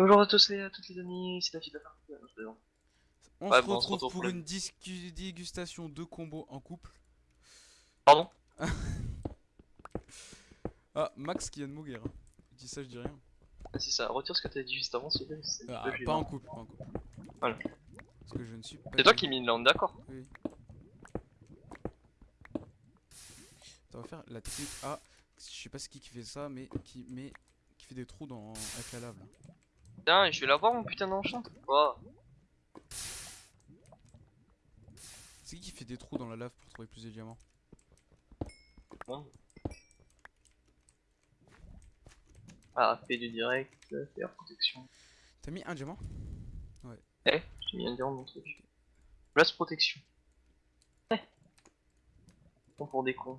Bonjour à tous et à toutes les amis, c'est Lapin. Non, je plaisante. On Ouais, se bon, on se retrouve pour une discu- dégustation de combos en couple. Pardon? Ah, Max qui vient de mourir. hein. Je dis ça, je dis rien. Ah, C'est ça, retire ce que t'as dit juste avant, s'il te plaît. c'est un Ah, pas en couple, pas en couple. Voilà. Parce que je ne suis pas. C'est toi qui mine là, on est d'accord Oui. On va faire la technique A. Je sais pas qui qui fait ça, mais qui met qui fait des trous dans avec la lave. Là. Putain, je vais l'avoir mon putain d'enchant. Oh. C'est qui qui fait des trous dans la lave pour trouver plus de diamants Bon. Ah, fait du direct, euh, faire protection. T'as mis un diamant Eh, j'ai mis un diamant dans mon truc. Place protection. Eh. Bon pour des cons.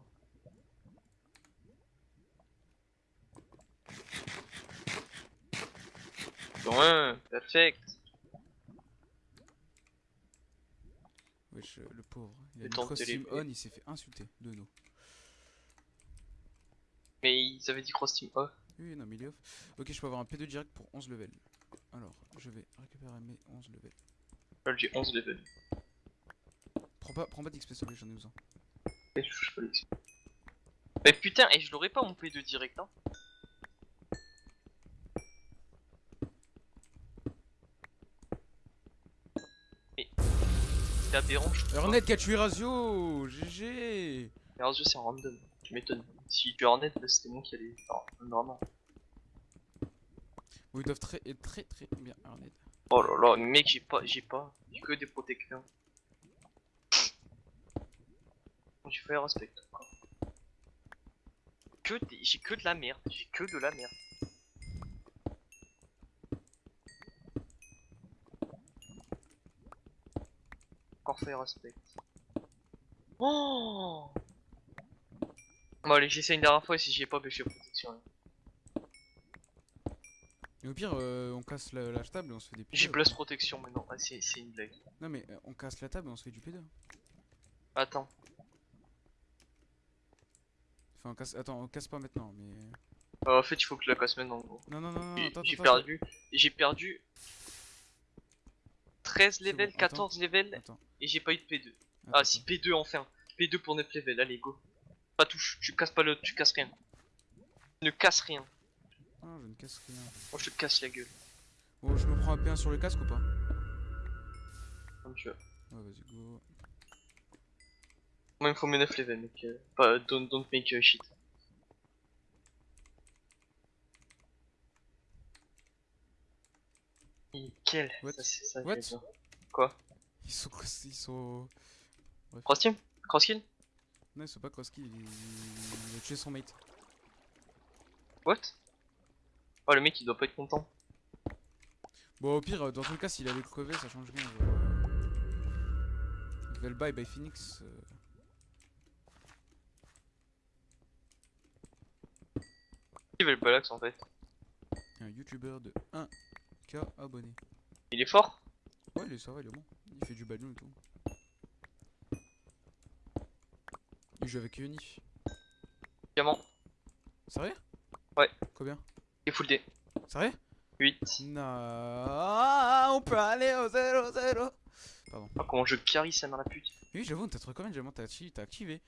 Ouais, perfect. Wesh, euh, le pauvre. Il a Le mis cross team on, il s'est fait insulter de nous. Mais ils avaient dit cross team off. Oui, non, mais il est off. Ok, je peux avoir un P2 direct pour 11 levels. Alors, je vais récupérer mes 11 levels. Là j'ai 11 level. Prends pas, prends pas d'XP, te plaît, j'en ai besoin. Et je touche pas l'XP. Mais putain, et je l'aurais pas mon P2 direct hein. C'est aberrant. Hornet qui a tué Razio GG Mais alors, c'est en random, tu m'étonnes. Si tu Hornet, c'était moi qui allais. Enfin. Bon, ils doivent très, être très très bien Hornet. Oh là là, mec, j'ai pas, j'ai pas, j'ai que des protecteurs. J'ai fait respect. Que des, j'ai que de la merde, j'ai que de la merde. Encore fait respect. Oh Bon allez, j'essaie une dernière fois et si j'y ai pas, je fais protection. Et au pire, euh, on casse la, la table et on se fait des J'ai P2. place protection maintenant, ah, c'est une blague. Non, mais euh, on casse la table et on se fait du P2. Attends. Enfin, on casse. Attends, on casse pas maintenant, mais. Euh, en fait, il faut que je la casse maintenant. en gros. Non, non, non, non, J'ai j'ai perdu, j'ai perdu 13 C'est levels, bon, attends. 14 levels Attends. et j'ai pas eu de P2. attends, Ah attends. si P2 enfin, P2 pour 9 levels, allez go. Pas touche, tu casses pas le, tu casses rien. Ne casse rien. Ah, je ne casse rien. Moi je te casse la gueule, Bon, je me prends un P1 sur le casque ou pas? Comme tu veux. Ouais, vas-y, go. Moi il me faut mes 9 levels mec, euh, pas don't, don't make uh, shit. Nickel, What? Ça. What? Quoi? Ils sont. cross- Ils sont. Cross team Cross kill Non, ils sont pas cross kill, il... il a tué son mate. What? Oh le mec il doit pas être content. Bon, au pire, dans tout le cas, s'il avait crevé, ça change rien. genre, euh, Level bye by Phoenix. euh, Qui veut le balax en fait? Un youtubeur de 1k abonnés. Il est fort Ouais, il est, ça va, il est bon. Il fait du ballon et tout. Il joue avec Unif. Diamant, Sérieux? Ouais. Combien? Il est full D. Sérieux? 8. Non, on peut aller au 0-0. Pardon. Ah, comment je carry ça dans la pute. Oui, j'avoue, t'as trop combien de diamants t'as acti- t'as activé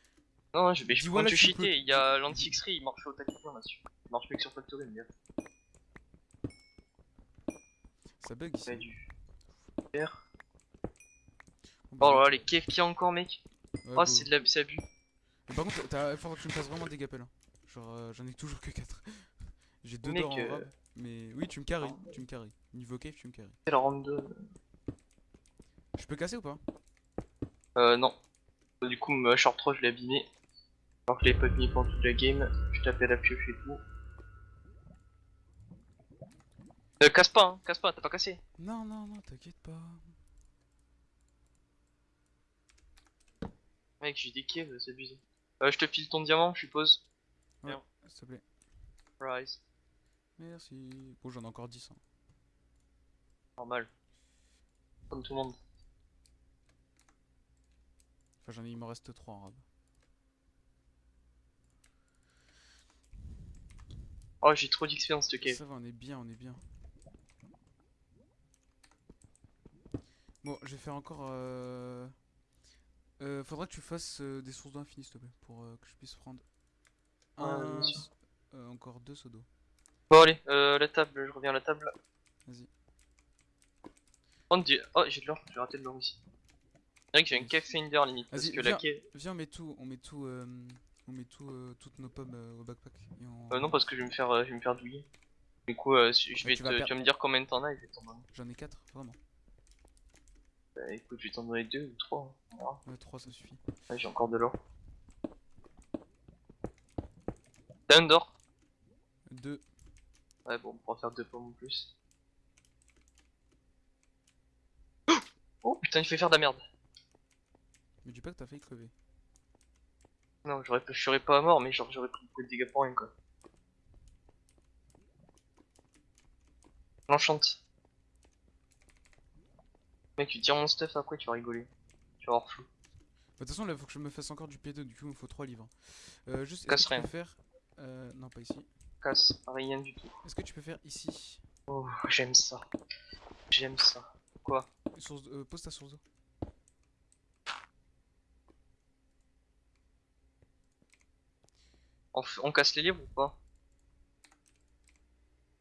Non, non, je, mais je que tu cheater. Il y a l'anti-X-ray, il marche au talisman là-dessus. Il marche plus que sur Factory, mais Ça bug ici. du. Faire. Bon, bah, Oh là là, les KF qu'il y a encore, mec. ouais, Oh, c'est de la... abus. Mais par contre, il faudra que tu me fasses vraiment des gapels. Hein. Genre, euh, j'en ai toujours que 4. J'ai 2 Mec, en euh. Mais oui, tu me carries, tu me carries. Niveau cave, tu me carries. C'est 2. Je peux casser ou pas? Euh, non. Du coup, ma short 3, je l'ai abîmé. Alors que je l'ai pas pendant toute la game. Je tapais la pioche et tout. Euh, casse pas, hein, casse pas, t'as pas cassé. Non, non, non, t'inquiète pas. Mec, j'ai des caves, c'est abusé. Euh, je te file ton diamant, je suppose. Ouais, s'il te plaît. Rise. Merci. Bon, j'en ai encore 10. Hein. Normal. Comme tout le monde. Enfin, j'en ai, il m'en reste 3 en rab. Oh, j'ai trop d'expérience de cave. Ça va, on est bien, on est bien. Bon, je vais faire encore. Euh... Euh, faudra que tu fasses euh, des sources d'eau infinies, s'il te plaît, pour euh, que je puisse prendre un, euh, encore deux seaux d'eau. Bon allez, euh, la table, je reviens à la table. Vas-y. Oh, oh, j'ai de l'or, j'ai raté de l'or ici. C'est vrai que j'ai un Vas-y. cave finder limite, parce Vas-y, que la viens. cave... Viens, on met tout, on met tout, euh, on met tout, euh, toutes nos pommes euh, au backpack. et on- Euh, non, parce que je vais me faire, euh, je vais me faire douiller. Du coup, euh, si- je vais tu te, vas tu vas me dire combien de t'en as et je vais t'en donner. J'en ai quatre, vraiment. Bah écoute, je vais t'en donner deux ou trois. hein. Ouais, trois, ça suffit. Ouais, j'ai encore de l'or. T'as un d'or Deux. Ouais, bon, on pourra faire deux pommes en plus. Oh putain, il fait faire de la merde. Mais dis pas que t'as failli crever. Non, j'aurais pas- je serais pas mort, mais genre j'aurais pris beaucoup de dégâts pour rien quoi. L'enchante. Mec, tu tires mon stuff après, tu vas rigoler. Tu vas avoir flou. Bah, De toute façon, là, faut que je me fasse encore du P2, du coup, il me faut 3 livres. Euh, juste, Casse que tu rien. peux faire. Euh, non, pas ici. Casse, rien du tout. Est-ce que tu peux faire ici? Oh, j'aime ça. J'aime ça. Quoi? Source, euh, Pose ta source d'eau. on, casse les livres ou pas?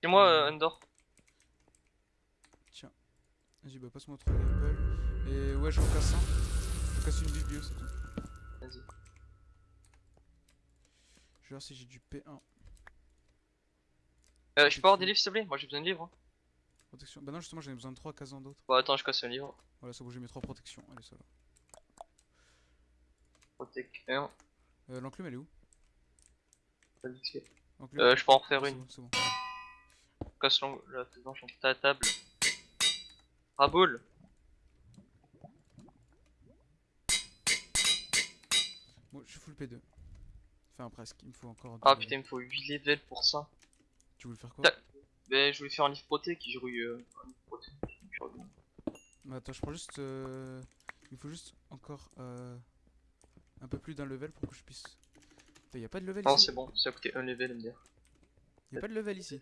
C'est moi, euh, Under. Vas-y, bah, passe-moi 3 Apple. Et ouais, j'en casse un. Je casse une biblio, c'est tout. Vas-y. Je vais voir si j'ai du P1. Euh, je peux avoir des livres s'il te plaît? Moi j'ai besoin de livres. hein. Protection. Bah, non, justement, j'en ai besoin de 3 casans d'autres. Bon, attends, je casse un livre. Voilà, c'est bon, j'ai mes 3 protections. Allez, ça va. Protect 1. Euh, L'enclume, elle est où? Pas de XP. L'enclume Euh, je peux en refaire c'est une. bon, c'est bon. Casse la planche entre ta table. Raboule. Bon, je suis full P2. Enfin, presque. Il me faut encore. Ah putain, il me faut 8 levels pour ça. Tu voulais faire quoi Ben, je voulais faire un livre proté qui jouait euh, un livre proté. Je reviens. Bah, attends, je prends juste. euh, Il me faut juste encore euh, un peu plus d'un level pour que je puisse. Putain, y a pas de level Non, ici c'est bon, ça a coûté un level, MDR. Y a pas de level ici.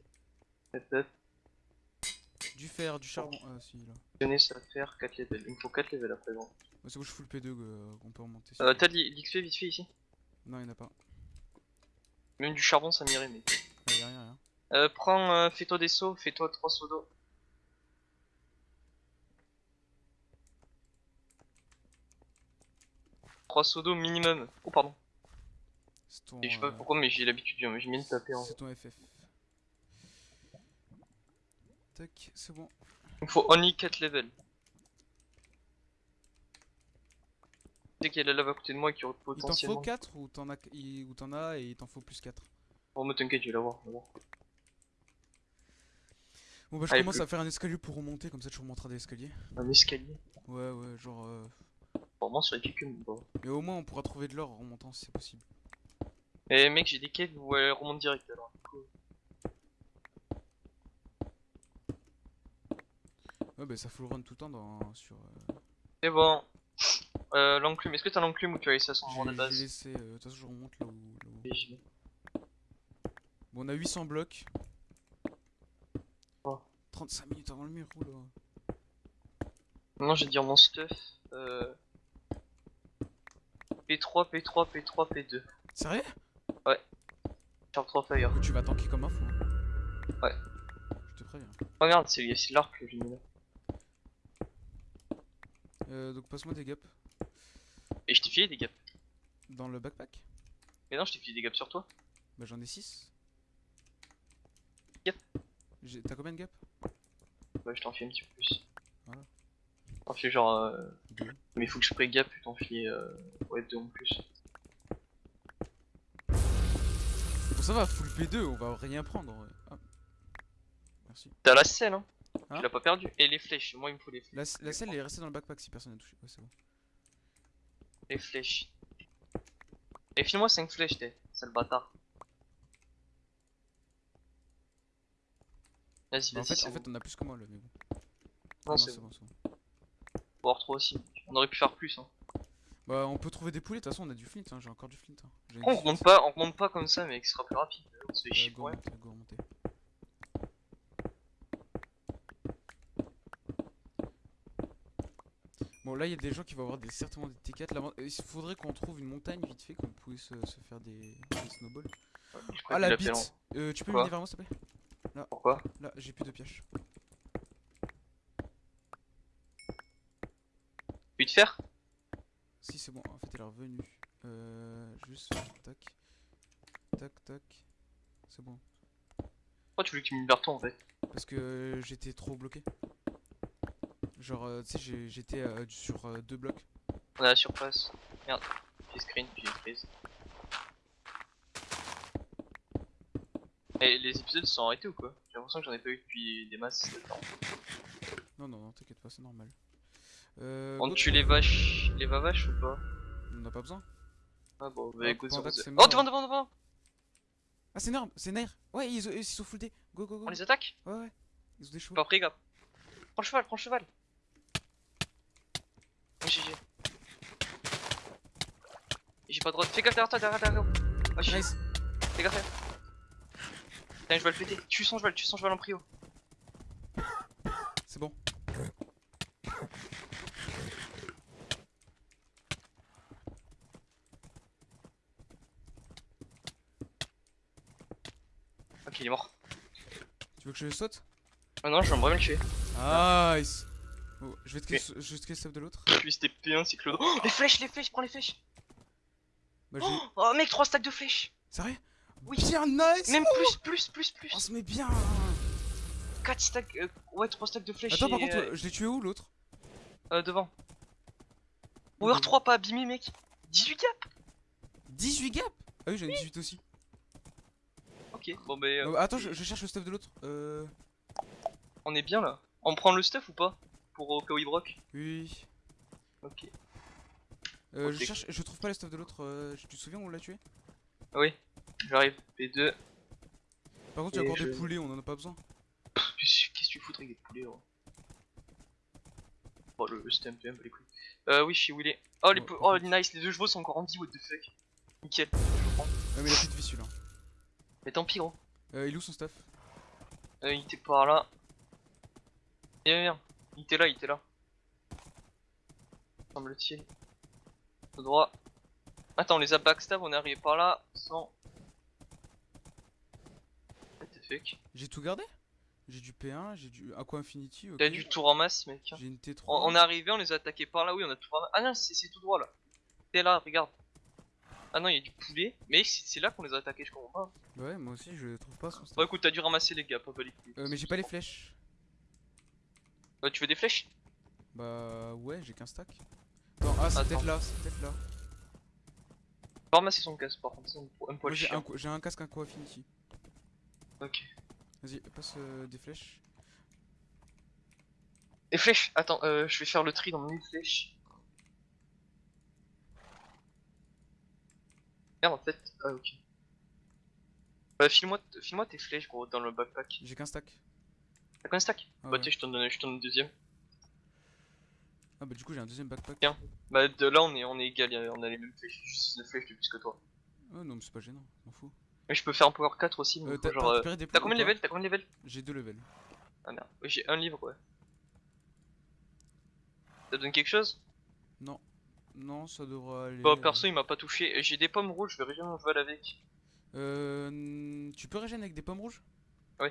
Du fer, du charbon. Ah, si, là. Tenez, ça faire 4 levels. Il me faut 4 levels après. Bon. Bah, c'est bon, je suis full P2, euh, on peut remonter. Euh, T'as de l'XP vite fait ici? Non, y'en a pas. Même du charbon, ça m'irait, mais. Ah, y a rien, rien. Euh, prends, euh, fais-toi des sauts, fais-toi 3 sauts d'eau. Trois sauts d'eau minimum. Oh pardon. C'est ton. Et je sais pas euh, pourquoi mais j'ai l'habitude, j'ai mis de taper en C'est ton FF. Tac, c'est bon. Il me faut only 4 levels. Dès qu'il y a la lave à côté de moi qui aurait Il t'en faut potentiellement. 4 ou t'en as, il- et il t'en faut plus 4 Bon, me t'inquiète, je vais l'avoir. Bon bah je Allez, commence plus. à faire un escalier pour remonter, comme ça tu remonteras des escaliers. Un escalier. Ouais ouais, genre... euh, Vraiment sur les pieds que bon. Mais au moins on pourra trouver de l'or en remontant si c'est possible. Eh mec, j'ai des caves où elle remonte direct alors. Ouais bah ça full run tout le temps dans, sur... euh, C'est bon. Euh, l'enclume, est-ce que t'as l'enclume ou tu as laissé à son J'ai endroit de j'ai base laissé... euh, De toute façon je remonte là où... là vais. Bon on a 800 blocs. Oh. 35 minutes avant le mur, oula. Maintenant, je vais dire mon stuff. Euh... P3, P3, P3, P2. Sérieux? Sharp 3 Fire. Tu vas tanker comme un fou. hein. Ouais. Je te préviens. Regarde, c'est c'est l'arc que j'ai mis là. Euh, donc passe-moi des gaps. Et je t'ai filé des gaps. Dans le backpack Mais non, je t'ai filé des gaps sur toi. Bah j'en ai 6. Gap. T'as combien de gaps Bah, je t'en file un petit peu plus. Voilà. T'en file genre. Euh... Deux. Mais il faut que je prenne gap, je t'en file. Euh... Ouais, deux en plus. Bon ça va, full P2, on va rien prendre. Ah. Merci. T'as la selle, hein, Hein Tu l'as pas perdu. Et les flèches, moi il me faut les flèches. La, la selle elle est restée dans le backpack si personne n'a touché. Ouais c'est bon. Les flèches. Et file-moi 5 flèches, t'es. Sale bâtard. Vas-y, Bah, en vas-y, fait, c'est en bon. fait on a plus que moi là mais bon. Non, Ah c'est c'est bon. bon, c'est avoir 3 aussi. On aurait pu faire plus, hein. Bah on peut trouver des poulets, de toute façon on a du flint, hein. j'ai encore du flint. Hein. On 18. remonte pas, on remonte pas comme ça, mec, ce sera plus rapide. On se fait Euh, chier. remonter, go remonter. Bon, là, il y a des gens qui vont avoir des, certainement des T4. Là, il faudrait qu'on trouve une montagne vite fait, qu'on puisse se, se faire des, des snowballs. Ah, qu'il la bite euh, Tu peux venir vers moi, s'il te plaît? En- Pourquoi? Là, j'ai plus de pioche. Te faire Si, c'est bon, en fait, elle est revenue. Euh, juste, tac. Tac, tac. C'est bon. Pourquoi tu veux que tu me en fait? Parce que euh, j'étais trop bloqué. Genre, euh, tu sais, j'étais euh, sur euh, deux blocs. On a la surface. Merde. J'ai screen, j'ai prise. Et les épisodes sont arrêtés ou quoi? J'ai l'impression que j'en ai pas eu depuis des masses de temps. Non, non, non, t'inquiète pas, c'est normal. Euh, On tue les vaches, les vavaches ou pas? On n'a pas besoin. Ah bon, Ah, bah sur c'est Oh devant, devant, devant Ah, c'est énorme, c'est Nair. Ouais, ils, ils sont full. Go, go, go. On les attaque? Ouais, ouais. Ils ont des chevaux. Pas pris, gars. Prends le cheval, prends le cheval GG. J'ai pas de droite. Fais gaffe derrière toi, derrière, derrière. Oh Nice. fais gaffe. Putain, je vais le péter. Tue son cheval, tue son cheval en prio. C'est bon. Ok, il est mort. Tu veux que je le saute? Ah non, je vais vraiment le tuer. Nice. Oh, je vais te Ok. kill, je vais te de l'autre. Lui c'était P1, c'est Claude. Oh, les flèches, les flèches, prends les flèches. Bah. Oh, oh, mec, 3 stacks de flèches. Sérieux? Oui. Bien nice. Même plus, plus, plus, plus. On se met bien. 4 stacks, euh, ouais, 3 stacks de flèches. Attends, par contre, euh, je l'ai tué où l'autre? euh, devant. Power 3, pas abîmé, mec. 18 cap. 18 gap Ah oui, j'en ai 18 aussi. Ok, bon, bah, euh, Euh, attends, je, je cherche le stuff de l'autre. Euh. on est bien là. On prend le stuff ou pas? Pour au cas où il broque Oui. Ok. Euh, je cherche, je trouve pas le stuff de l'autre. euh, tu te souviens où on l'a tué? Ah oui, j'arrive. P2. Par contre, il y a encore des poulets, on en a pas besoin. Qu'est-ce que tu fous avec des poulets gros? Oh le, le stamp, un peu les couilles. Euh oui, je sais où il est. Oh les Ouais, oh nice, les deux chevaux sont encore en vie, what the fuck? Nickel, je prends. Ouais, mais il a plus de vie celui-là. Mais tant pis gros. Euh, il est où son stuff? Euh, il était par là. Viens, viens. Il était là, il était là. Semble-t-il. Tout droit. Attends, on les a backstab, on est arrivé par là sans. J'ai tout gardé J'ai du P1, j'ai du Aqua Infinity, ok. T'as du tour en masse, mec. J'ai une T3. On, on est arrivé, on les a attaqués par là, oui, on a tout ramassé. Ah non, c'est tout droit là. T'es là, regarde. Ah non, il y a du poulet, mais c'est là qu'on les a attaqués, je comprends pas. Ouais, moi aussi, je trouve pas. Bon, écoute, t'as dû ramasser les gars, pas les. Euh, mais j'ai pas les flèches. Euh, tu veux des flèches? Bah, ouais, j'ai qu'un stack. Non, ah, c'est peut-être là, c'est peut-être là. Ramasser son casse par contre, c'est un, poil j'ai un, co- j'ai un casque Aqua Infinity. Ok. Vas-y, passe euh, des flèches. Les flèches? Attends, euh, je vais faire le tri dans mes flèches. Merde, en fait. Ah, ok. Euh, file-moi file-moi tes flèches, gros, dans le backpack. J'ai qu'un stack. T'as combien de stack Ah, Bah, ouais. tu sais, je t'en donne, je t'en donne un deuxième. Ah, bah, du coup, j'ai un deuxième backpack. Tiens. Bah, de là, on est, on est égal, on a les mêmes flèches, juste 9 flèches de plus que toi. Oh, non, mais c'est pas gênant, m'en fous. Mais je peux faire un power 4 aussi, Euh, donc t'as genre. t'as euh, des T'as combien de levels T'as combien de levels J'ai deux levels. Ah merde, oui, j'ai un livre, ouais. Ça donne quelque chose? Non. Non, ça devra aller. Bah, euh, perso, il m'a pas touché. J'ai des pommes rouges, je vais régénérer mon cheval avec. Euh. Tu peux régénérer avec des pommes rouges? Il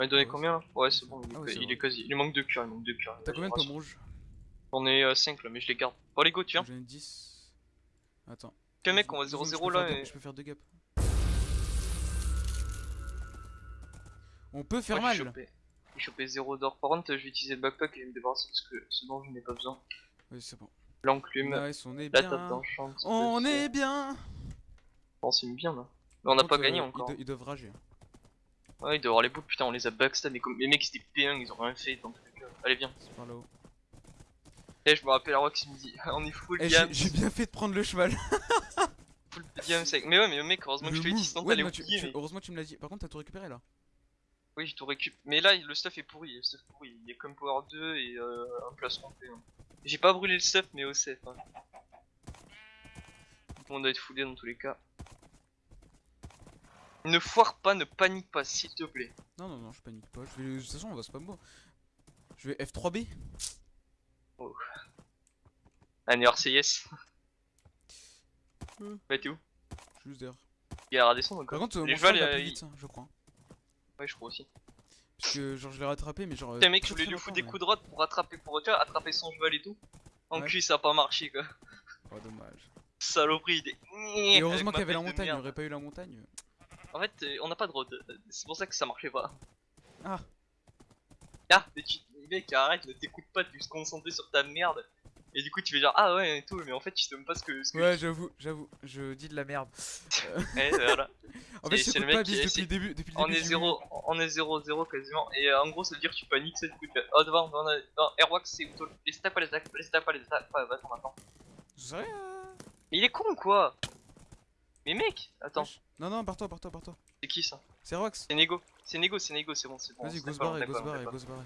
m'a donné combien là? Ouais, c'est bon, il est, Ah il est quasi. Il manque 2 cœurs, il manque 2 cœurs. T'as combien de pommes rouges J'en ai 5 là, mais je les garde. Bon, allez, go, tu viens. J'en ai 10. Attends. Tiens, mec, on va Deux secondes, je 0-0 peux là. Et... Je peux faire deux gaps. On peut faire Ouais, mal. j'ai chopé. J'ai chopé 0 d'or. Par contre, je vais utiliser le backpack et je vais me débarrasser parce que ce dont je n'ai pas besoin. Oui, c'est bon. L'enclume, on est la bien. table d'enchant. On est bien. On s'est mis bien là. Mais on n'a pas contre, gagné euh, encore. Ils, do- ils doivent rager. Ouais, il doit y avoir les bouts, putain, on les a backstab. Mais comme les mecs c'était P1, ils ont rien fait dans tous les cas. Allez, viens. C'est par là-haut. Et je me rappelle à Rox, il me dit on est full Eh, diams, j'ai bien fait de prendre le cheval. full diams avec. Mais ouais, mais mec, heureusement que je te l'ai dit, sinon Ouais, t'allais non, tu- oublier. tu- mais- Heureusement que tu me l'as dit. Par contre, t'as tout récupéré là. Oui, j'ai tout récup. Mais là, le stuff est pourri. Le stuff pourri. Il est comme Power 2 et euh, un placement P1. J'ai pas brûlé le stuff, mais au safe. Hein. Tout le monde doit être foulé dans tous les cas. Ne foire pas, ne panique pas, s'il te plaît. Non, non, non, je panique pas. Je vais... De toute façon, on va spam mot. Je vais F3B. Un RCS. Hmm. Bah t'es où? Je suis juste derrière. Il y a la descendre Par encore. contre, euh, Les mon cheval va euh, plus il- vite, hein, je crois. Ouais, je crois aussi. Parce que genre je l'ai rattrapé, mais genre. euh, Putain, mec, je voulais lui foutre des coups de rod pour rattraper, pour tu vois, attraper son cheval et tout. En Ouais. cul, ça a pas marché quoi. Oh, dommage. Saloperie, il est. Et heureusement qu'il y avait la montagne, il aurait pas eu la montagne. En fait, euh, on n'a pas de road. C'est pour ça que ça marchait pas. Ah. Ah, mais tu. Mec, arrête, ne t'écoute pas, tu te concentrer sur ta merde. Et du coup, tu fais genre, ah ouais, et tout, mais en fait, tu sais même pas ce que. Ce que Ouais, j'avoue, j'avoue, je dis de la merde. Ouais, voilà. En fait, C'est- le pas mec qui est- depuis le début. Depuis le On début est 0, on est 0-0 quasiment. Et euh, en gros, ça veut dire que tu paniques, c'est du coup, tu fais, oh devant, devant, devant, Airwax, c'est où Les stats, pas les stats, les stats, pas les stats. Ouais, bah attends, attends. Sais rien. Mais il est con ou quoi? Mais mec, attends. Non, non, pars-toi, pars-toi, pars-toi. c'est qui ça? C'est Rox. C'est Nego, c'est Nego, c'est Nego, c'est bon, c'est bon. Vas-y, go se barrer, go se barrer, go se barrer.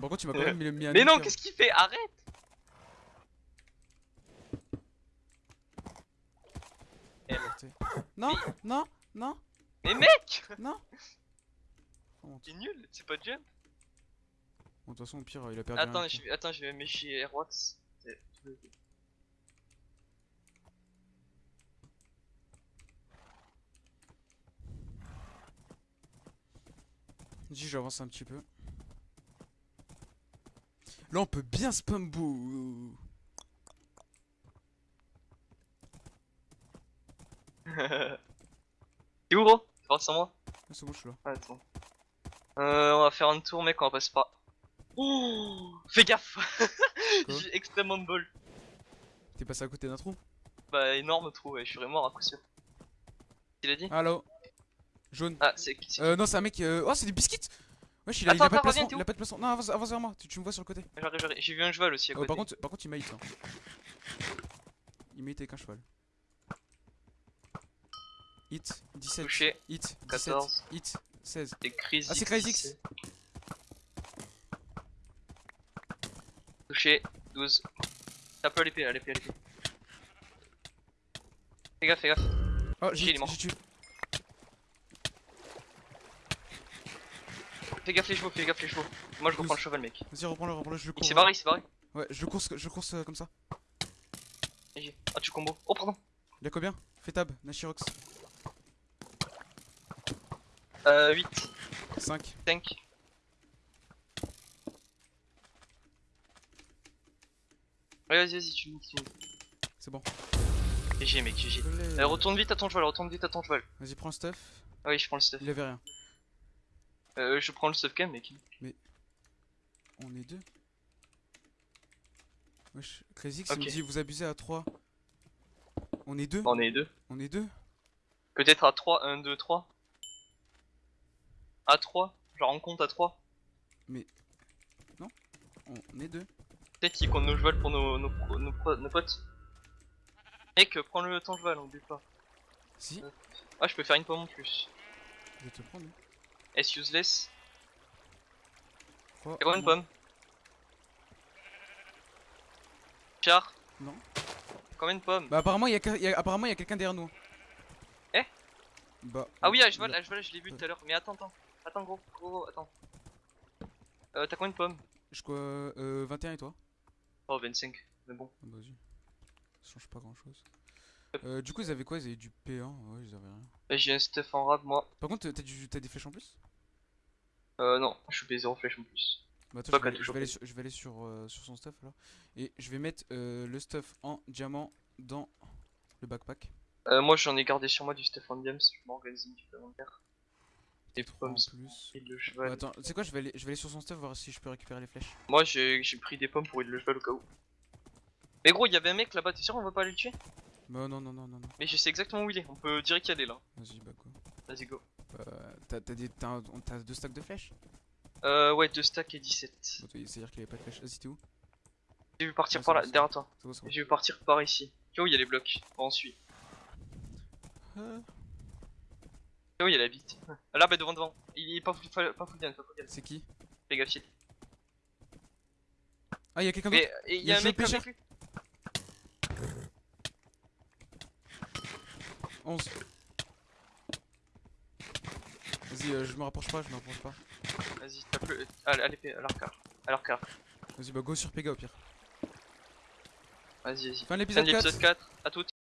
Par contre, tu m'as quand même mis, un Mais non, qu'est-ce qu'il fait? Arrête Non, non, non, Mais mec non. C'est nul, c'est pas jump. Bon, de toute façon, au pire, il a perdu. Attends, je vais, attends, je vais Airwax. Dis, j'avance un petit peu. Là, on peut bien spam boo. T'es où gros? Tu sans moi? Ah, c'est bon, je suis là. Ah, Attends. Euh, on va faire un tour, mec, on va passer par. Oh Fais gaffe J'ai extrêmement de bol. T'es passé à côté d'un trou? Bah, énorme trou, ouais, je suis mort à coup sûr. Il a dit? Allo Jaune. Ah, c'est qui Euh, non, c'est un mec. euh, Oh, c'est des biscuits Wesh, il a, il Attends, a pas de placement. reviens, t'es Il a pas de placement. Non, avance, avance vers moi. Tu, tu me vois sur le côté. J'ai vu un cheval aussi à Oh, côté. par contre, par contre, il m'a hit. Hein. Il m'a hit avec un cheval. Hit 17. Touché, Hit 17. 14. Hit 16. c'est Crazy. Ah, c'est Crazy X. Touché, 12. Tape l'épée, à l'épée, l'épée. Fais gaffe, fais gaffe. Oh, j'ai tué. Fais gaffe les chevaux, fais gaffe les chevaux. Moi je reprends le cheval, mec. Vas-y, reprends-le, reprends-le. Je le Il cours. s'est barré, il s'est barré. Ouais, je course, je course euh, comme ça. Ah, tu combo. Oh, pardon. Il a combien? Fais tab, Nashirox. Euh, 8, 5. 5. Ouais, vas-y, vas-y, tu me C'est bon. GG, mec, GG. Euh, retourne vite à ton cheval, retourne vite à ton cheval. Vas-y, prends le stuff. Ah oui, je prends le stuff. Il avait rien. Euh, je prends le même, mec. On est deux. Wesh, Crazy X, il me dit vous abusez à 3. On est deux On est deux. On est deux Peut-être à 3, 1, 2, 3. À 3, genre on compte à 3. On est deux. Peut-être qu'ils comptent nos chevals pour nos, nos, nos, potes. Mec, prends le ton cheval, on oublie pas. Si Ah, je peux faire une pomme en plus. Je vais te prendre. S useless. Crois T'as combien en de moi. pommes Char Non. Combien de pommes Bah, apparemment, il y a, y apparemment, y a quelqu'un derrière nous. Eh Bah. Ah oui, euh, à cheval, il a- à cheval, je l'ai vu tout à l'heure. Mais attends, attends. Attends, gros, gros, gros, attends. Euh, t'as combien de pommes Je crois. Euh, 21 et toi? Oh, 25. Mais bon. Ah, bah, vas-y. Ça change pas grand chose. Euh, du coup, ils avaient quoi? Ils avaient du P1 Ouais, ils avaient rien. J'ai un stuff en rab, moi. Par contre, t'as du- des flèches en plus? Euh, non, je suis payé 0 flèche en plus. Bah, attends, Toi je vais, je toujours vais aller, sur, je vais aller sur, euh, sur son stuff alors. Et je vais mettre euh, le stuff en diamant dans le backpack. Euh, moi, j'en ai gardé sur moi du stuff en diams. Je m'organise un petit peu avant de faire. Et pommes, plus. et le cheval. attends, tu sais quoi, je vais, aller, je vais aller sur son stuff voir si je peux récupérer les flèches. Moi, j'ai j'ai pris des pommes pour aider le cheval au cas où. Mais gros, il y avait un mec là-bas, t'es sûr on va pas aller le tuer? Bah, non, non, non, non, non. Mais je sais exactement où il est, on peut direct y aller là. Vas-y, bah quoi. Vas-y, go. Euh, t'as t'as des- t'as un- t'as deux stacks de flèches? Euh, ouais, 2 stacks et 17. Bah, toi, C'est-à-dire qu'il avait pas de flèches. Vas-y, t'es où? J'ai vu partir par là, bon, derrière toi. Bon. J'ai vu partir par ici. Tu vois où il y a les blocs? On suit. Euh, Tu vois où il y a la bite? Là, bah devant, devant. Il est pas full, pas full gun, pas full c'est qui? Fais gaffe. Ah, il y a quelqu'un d'autre? Mais et il Il y y a a un mec pêcheur. avec? lui? 11. Vas-y, euh, je me rapproche pas, je me rapproche pas. Vas-y, tape le. À, à l'épée, à l'arc. À l'arc. Vas-y, bah go sur Pega au pire. Vas-y, vas-y. Fin de l'épisode de 4. l'épisode 4. À toutes.